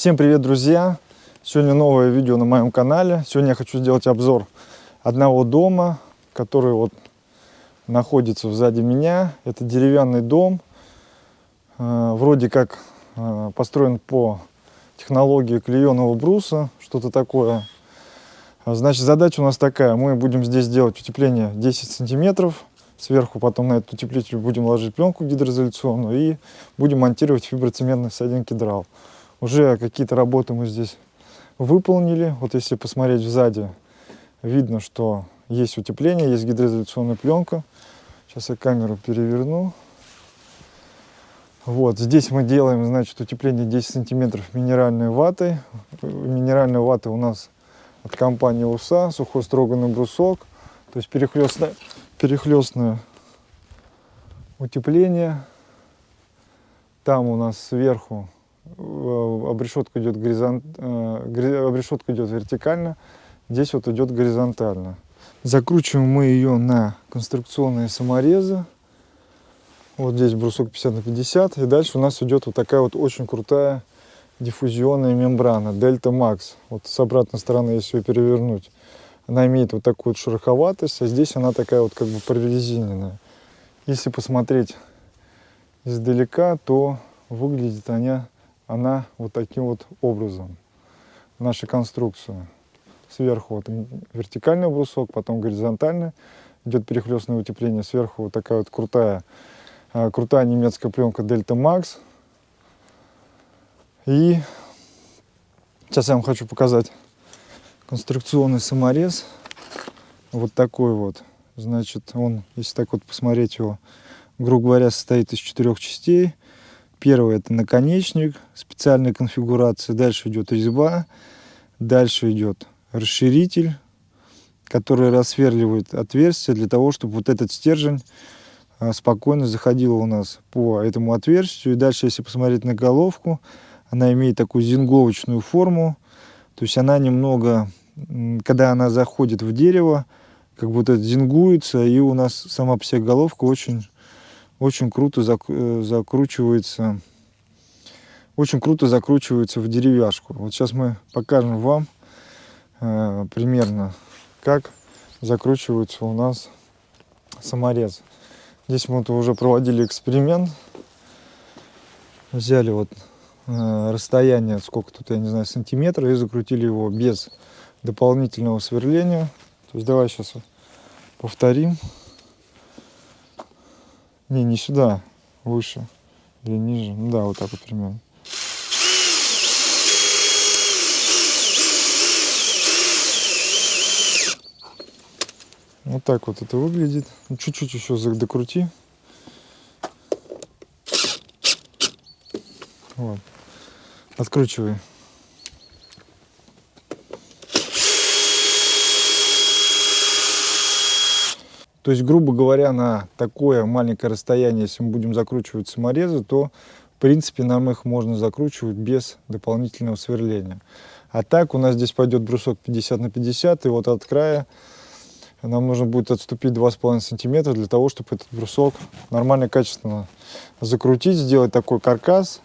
Всем привет, друзья! Сегодня новое видео на моем канале. Сегодня я хочу сделать обзор одного дома, который вот находится сзади меня. Это деревянный дом, э, вроде как э, построен по технологии клееного бруса, что-то такое. Значит, задача у нас такая. Мы будем здесь делать утепление 10 сантиметров. Сверху потом на этот утеплитель будем ложить пленку гидроизоляционную и будем монтировать фиброцементный садин кедрал. Уже какие-то работы мы здесь выполнили. Вот если посмотреть сзади, видно, что есть утепление, есть гидроизоляционная пленка. Сейчас я камеру переверну. Вот, здесь мы делаем, значит, утепление 10 сантиметров минеральной ватой. Минеральная вата у нас от компании УСА, сухой строганный брусок. То есть перехлестное, перехлестное утепление. Там у нас сверху обрешетка идет горизонт, э, обрешетка идет вертикально, здесь вот идет горизонтально. Закручиваем мы ее на конструкционные саморезы. Вот здесь брусок 50 на 50. И дальше у нас идет вот такая вот очень крутая диффузионная мембрана Delta Max. Вот с обратной стороны, если ее перевернуть, она имеет вот такую вот шероховатость, а здесь она такая вот как бы прорезиненная. Если посмотреть издалека, то выглядит она она вот таким вот образом. Наша конструкция. Сверху вот вертикальный брусок, потом горизонтальный. Идет перехлестное утепление. Сверху вот такая вот крутая, а, крутая немецкая пленка Delta Max. И сейчас я вам хочу показать конструкционный саморез. Вот такой вот. Значит, он, если так вот посмотреть его, грубо говоря, состоит из четырех частей. Первый это наконечник специальной конфигурации. Дальше идет резьба. Дальше идет расширитель, который рассверливает отверстие для того, чтобы вот этот стержень а, спокойно заходил у нас по этому отверстию. И дальше, если посмотреть на головку, она имеет такую зинговочную форму. То есть она немного, когда она заходит в дерево, как будто зингуется, и у нас сама по себе головка очень очень круто э, закручивается, очень круто закручивается в деревяшку. Вот сейчас мы покажем вам э, примерно, как закручивается у нас саморез. Здесь мы вот уже проводили эксперимент. Взяли вот э, расстояние, сколько тут, я не знаю, сантиметра, и закрутили его без дополнительного сверления. То есть давай сейчас повторим. Не, не сюда, выше или ниже. Ну да, вот так вот примерно. Вот так вот это выглядит. Ну, чуть-чуть еще докрути. Вот. Откручивай. То есть, грубо говоря, на такое маленькое расстояние, если мы будем закручивать саморезы, то, в принципе, нам их можно закручивать без дополнительного сверления. А так у нас здесь пойдет брусок 50 на 50, и вот от края нам нужно будет отступить 2,5 сантиметра для того, чтобы этот брусок нормально, качественно закрутить, сделать такой каркас.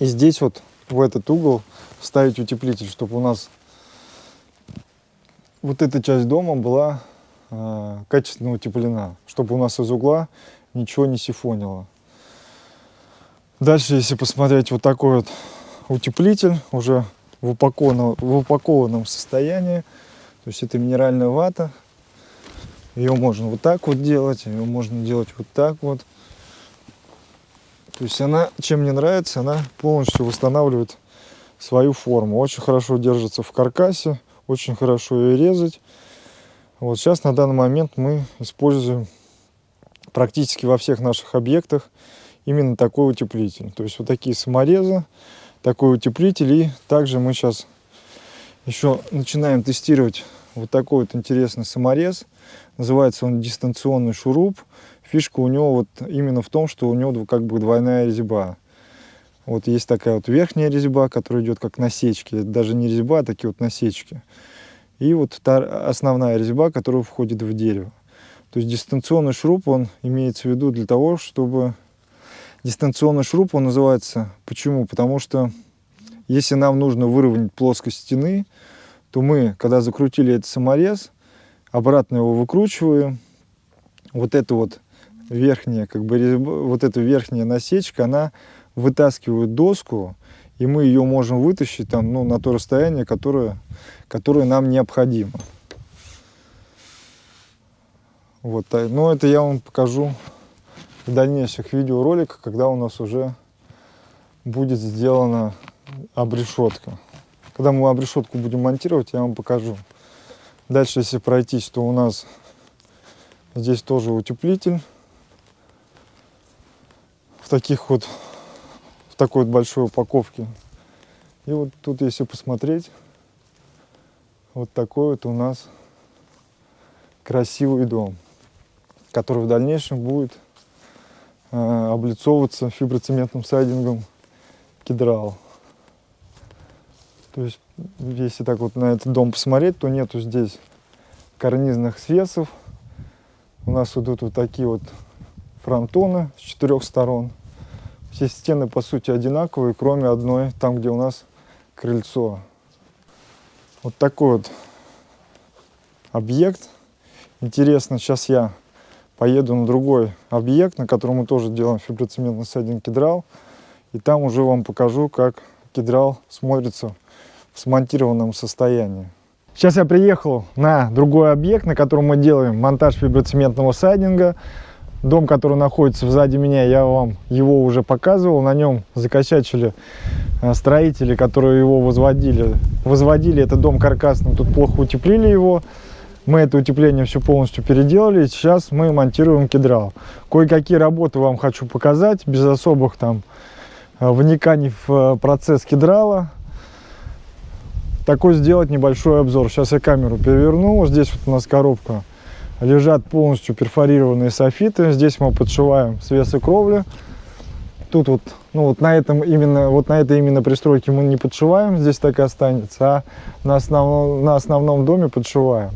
И здесь вот в этот угол вставить утеплитель, чтобы у нас вот эта часть дома была качественно утеплена, чтобы у нас из угла ничего не сифонило. Дальше, если посмотреть вот такой вот утеплитель, уже в упакованном, в упакованном состоянии, то есть это минеральная вата, ее можно вот так вот делать, ее можно делать вот так вот. То есть она, чем мне нравится, она полностью восстанавливает свою форму. Очень хорошо держится в каркасе, очень хорошо ее резать. Вот сейчас на данный момент мы используем практически во всех наших объектах именно такой утеплитель. То есть вот такие саморезы, такой утеплитель. И также мы сейчас еще начинаем тестировать вот такой вот интересный саморез. Называется он дистанционный шуруп. Фишка у него вот именно в том, что у него как бы двойная резьба. Вот есть такая вот верхняя резьба, которая идет как насечки. Это даже не резьба, а такие вот насечки. И вот та основная резьба, которая входит в дерево. То есть дистанционный шуруп, он имеется в виду для того, чтобы... Дистанционный шуруп, он называется... Почему? Потому что Если нам нужно выровнять плоскость стены, то мы, когда закрутили этот саморез, обратно его выкручиваем. Вот эта вот верхняя, как бы, вот эта верхняя насечка, она вытаскивает доску, и мы ее можем вытащить там, ну, на то расстояние, которое, которое нам необходимо. Вот, а, но это я вам покажу в дальнейших видеороликах, когда у нас уже будет сделана обрешетка. Когда мы обрешетку будем монтировать, я вам покажу. Дальше, если пройтись, то у нас здесь тоже утеплитель. В таких вот, такой вот большой упаковке. И вот тут, если посмотреть, вот такой вот у нас красивый дом, который в дальнейшем будет э, облицовываться фиброцементным сайдингом кедрал. То есть, если так вот на этот дом посмотреть, то нету здесь карнизных свесов. У нас идут вот такие вот фронтоны с четырех сторон. Все стены, по сути, одинаковые, кроме одной, там, где у нас крыльцо. Вот такой вот объект. Интересно, сейчас я поеду на другой объект, на котором мы тоже делаем фиброцементный сайдинг кедрал. И там уже вам покажу, как кедрал смотрится в смонтированном состоянии. Сейчас я приехал на другой объект, на котором мы делаем монтаж фиброцементного сайдинга. Дом, который находится сзади меня, я вам его уже показывал. На нем закосячили э, строители, которые его возводили. Возводили этот дом каркасным, тут плохо утеплили его. Мы это утепление все полностью переделали. Сейчас мы монтируем кедрал. Кое-какие работы вам хочу показать, без особых там э, вниканий в э, процесс кедрала такой сделать небольшой обзор. Сейчас я камеру переверну. Здесь вот у нас коробка. Лежат полностью перфорированные софиты. Здесь мы подшиваем свесы кровли. Тут вот, ну вот на этом именно, вот на этой именно пристройке мы не подшиваем. Здесь так и останется. А на основном, на основном доме подшиваем.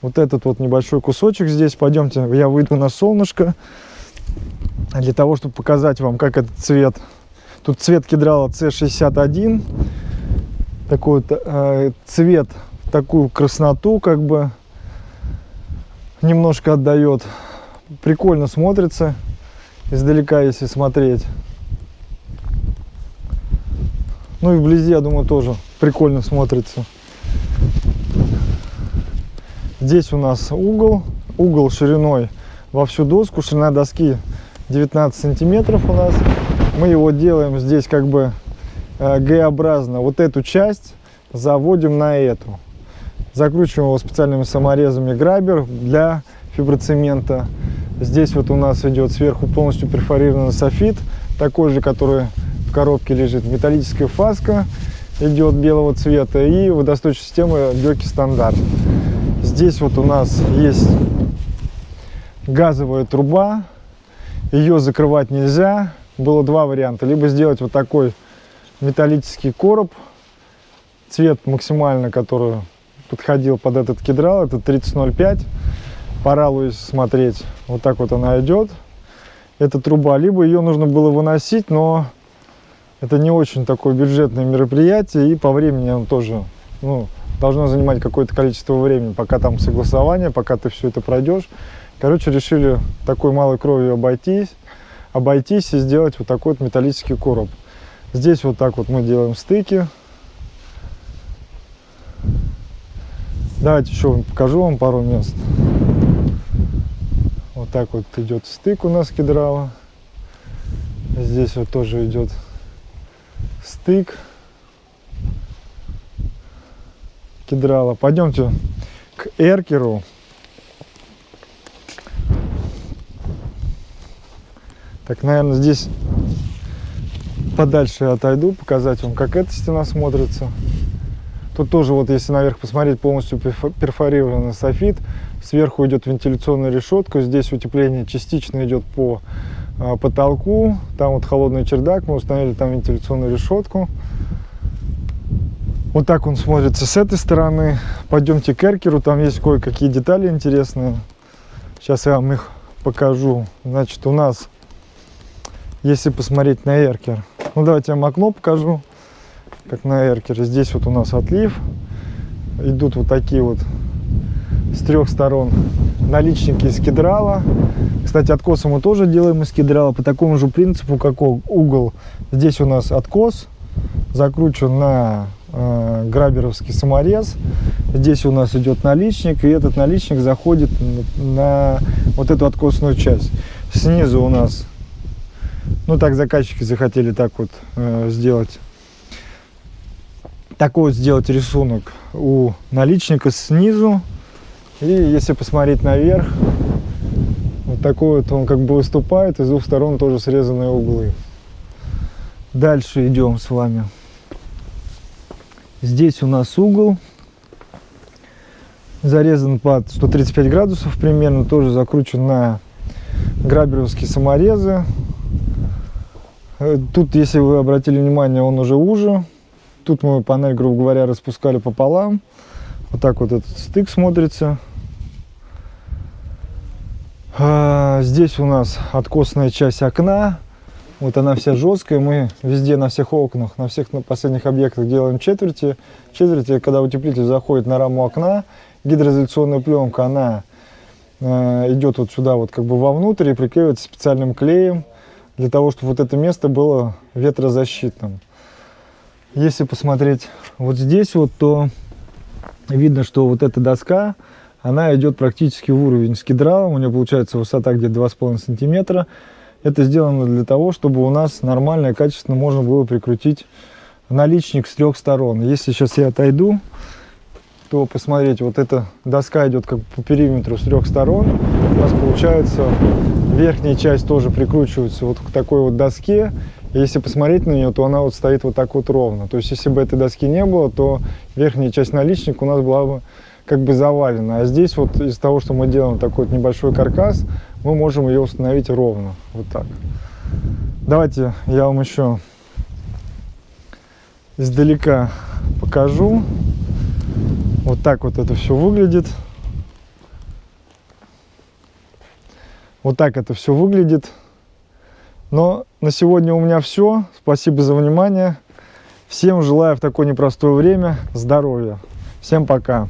Вот этот вот небольшой кусочек здесь. Пойдемте, я выйду на солнышко. Для того, чтобы показать вам, как этот цвет. Тут цвет кедрала C61 такой вот э, цвет, такую красноту как бы немножко отдает. Прикольно смотрится издалека, если смотреть. Ну и вблизи, я думаю, тоже прикольно смотрится. Здесь у нас угол, угол шириной во всю доску, ширина доски 19 сантиметров у нас. Мы его делаем здесь как бы Э, Г-образно вот эту часть заводим на эту. Закручиваем его специальными саморезами грабер для фиброцемента. Здесь вот у нас идет сверху полностью перфорированный софит, такой же, который в коробке лежит. Металлическая фаска идет белого цвета и водосточная система Бёки стандарт. Здесь вот у нас есть газовая труба, ее закрывать нельзя. Было два варианта, либо сделать вот такой металлический короб, цвет максимально, который подходил под этот кедрал, это 3005. Пора Луис смотреть, вот так вот она идет. Эта труба, либо ее нужно было выносить, но это не очень такое бюджетное мероприятие, и по времени он тоже ну, должно занимать какое-то количество времени, пока там согласование, пока ты все это пройдешь. Короче, решили такой малой кровью обойтись, обойтись и сделать вот такой вот металлический короб. Здесь вот так вот мы делаем стыки. Давайте еще покажу вам пару мест. Вот так вот идет стык у нас кедрала. Здесь вот тоже идет стык кедрала. Пойдемте к эркеру. Так, наверное, здесь подальше отойду, показать вам, как эта стена смотрится. Тут тоже, вот если наверх посмотреть, полностью перфорированный софит. Сверху идет вентиляционная решетка. Здесь утепление частично идет по а, потолку. Там вот холодный чердак. Мы установили там вентиляционную решетку. Вот так он смотрится с этой стороны. Пойдемте к эркеру. Там есть кое-какие детали интересные. Сейчас я вам их покажу. Значит, у нас, если посмотреть на эркер, ну, давайте я вам окно покажу. Как на эркере. Здесь вот у нас отлив. Идут вот такие вот с трех сторон наличники из кедрала. Кстати, откосы мы тоже делаем из кедрала по такому же принципу, как угол. Здесь у нас откос закручен на э, граберовский саморез. Здесь у нас идет наличник, и этот наличник заходит на вот эту откосную часть. Снизу у нас, ну так заказчики захотели так вот э, сделать, такой вот сделать рисунок у наличника снизу. И если посмотреть наверх, вот такой вот он как бы выступает, и с двух сторон тоже срезанные углы. Дальше идем с вами. Здесь у нас угол зарезан под 135 градусов примерно, тоже закручен на граберовские саморезы. Э, тут, если вы обратили внимание, он уже уже. Тут мы панель, грубо говоря, распускали пополам. Вот так вот этот стык смотрится. А, здесь у нас откосная часть окна. Вот она вся жесткая. Мы везде на всех окнах, на всех последних объектах делаем четверти. Четверти, когда утеплитель заходит на раму окна, гидроизоляционная пленка, она э, идет вот сюда вот как бы вовнутрь и приклеивается специальным клеем для того, чтобы вот это место было ветрозащитным. Если посмотреть вот здесь вот, то видно, что вот эта доска, она идет практически в уровень с кедралом. У нее получается высота где-то 2,5 сантиметра. Это сделано для того, чтобы у нас нормально и качественно можно было прикрутить наличник с трех сторон. Если сейчас я отойду, то посмотрите, вот эта доска идет как по периметру с трех сторон. У нас получается верхняя часть тоже прикручивается вот к такой вот доске. Если посмотреть на нее, то она вот стоит вот так вот ровно. То есть если бы этой доски не было, то верхняя часть наличника у нас была бы как бы завалена. А здесь вот из-за того, что мы делаем такой вот небольшой каркас, мы можем ее установить ровно. Вот так. Давайте я вам еще издалека покажу. Вот так вот это все выглядит. Вот так это все выглядит. Но на сегодня у меня все. Спасибо за внимание. Всем желаю в такое непростое время здоровья. Всем пока.